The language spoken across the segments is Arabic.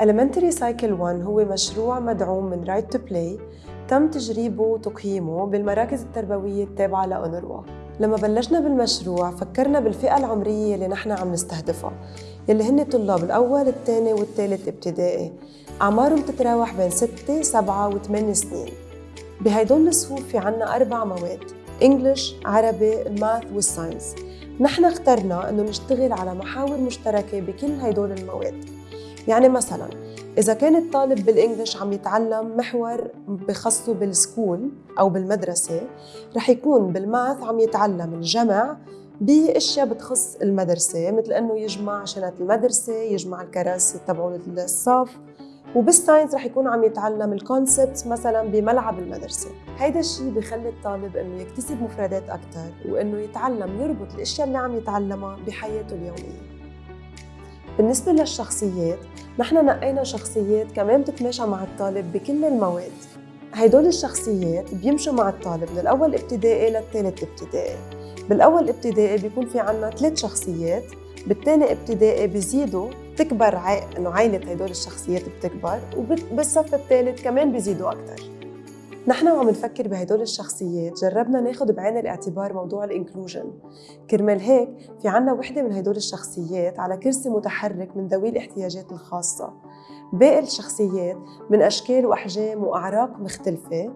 Elementary Cycle 1 هو مشروع مدعوم من Right to Play. تم تجريبه وتقييمه بالمراكز التربوية التابعة لأونروا لما بلشنا بالمشروع فكرنا بالفئة العمرية اللي نحن عم نستهدفها يلي هن طلاب الأول الثاني والثالث ابتدائي. أعمارهم تتراوح بين 6 7 و8 سنين. بهيدول الصفوف في عنا أربع مواد إنجلش، عربي، الماث والساينس نحن اخترنا أنه نشتغل على محاور مشتركة بكل هيدول المواد. يعني مثلا إذا كان الطالب بال English عم يتعلم محور بخصه بال school أو بالمدرسة رح يكون بال math عم يتعلم الجمع بأشياء بتخص المدرسة مثل إنه يجمع شنط المدرسة يجمع الكراسي تبعون الصف وبال science رح يكون عم يتعلم ال concept مثلا بملعب المدرسة. هيدا الشيء بخلي الطالب إنه يكتسب مفردات أكثر وإنه يتعلم يربط الأشياء اللي عم يتعلمها بحياته اليومية. بالنسبة للشخصيات نحن نقينا شخصيات كمان بتتماشى مع الطالب بكل المواد. هيدول الشخصيات بيمشوا مع الطالب من الأول ابتدائي للثالث ابتدائي. بالأول ابتدائي بيكون في عنا ثلاث شخصيات بالثاني ابتدائي بيزيدوا تكبر عائلة هدول الشخصيات بتكبر وبالصف الثالث كمان بيزيدوا أكثر نحن وعم نفكر بهدول الشخصيات جربنا ناخد بعين الاعتبار موضوع الإنكلوجن. كرمال هيك في عنا وحدة من هدول الشخصيات على كرسي متحرك من ذوي الاحتياجات الخاصة. باقي الشخصيات من أشكال وأحجام وأعراق مختلفة.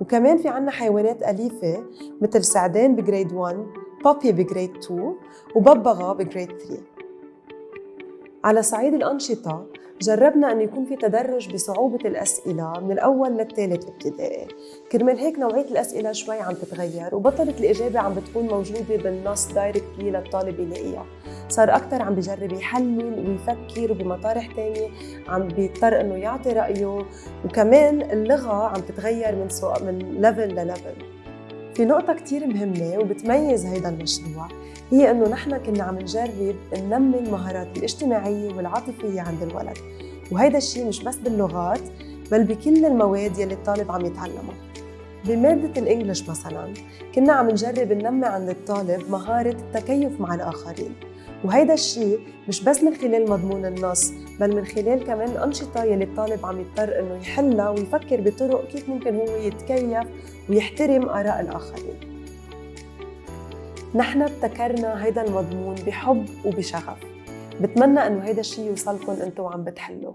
وكمان في عنا حيوانات أليفة مثل سعدان بجريد 1 بابي بجريد 2 وببغاء بجريد 3 على صعيد الأنشطة جربنا أن يكون في تدرج بصعوبة الأسئلة من الأول للثالث ابتدائي كرمال هيك نوعية الأسئلة شوي عم تتغير وبطلت الإجابة عم بتكون موجودة بالنص directly للطالب يلاقيها. صار أكثر عم بجرب يحلل ويفكر وبمطارح تانية عم بيضطر إنه يعطي رأيه وكمان اللغة عم تتغير من سوق من level لل level في نقطة كتير مهمة وبتميز هيدا المشروع هي إنه نحن كنا عم نجرب ننمي المهارات الاجتماعية والعاطفية عند الولد. وهيدا الشيء مش بس باللغات بل بكل المواد يلي الطالب عم يتعلمها. بمادة الإنجليش مثلا كنا عم نجرب ننمي عند الطالب مهارة التكيف مع الآخرين. وهيدا الشيء مش بس من خلال مضمون النص بل من خلال كمان الأنشطة يلي الطالب عم يضطر إنه يحلها ويفكر بطرق كيف ممكن هو يتكيف ويحترم آراء الآخرين. نحن ابتكرنا هيدا المضمون بحب وبشغف. بتمنى إنه هيدا الشيء يوصلكم أنتم وعم بتحلوا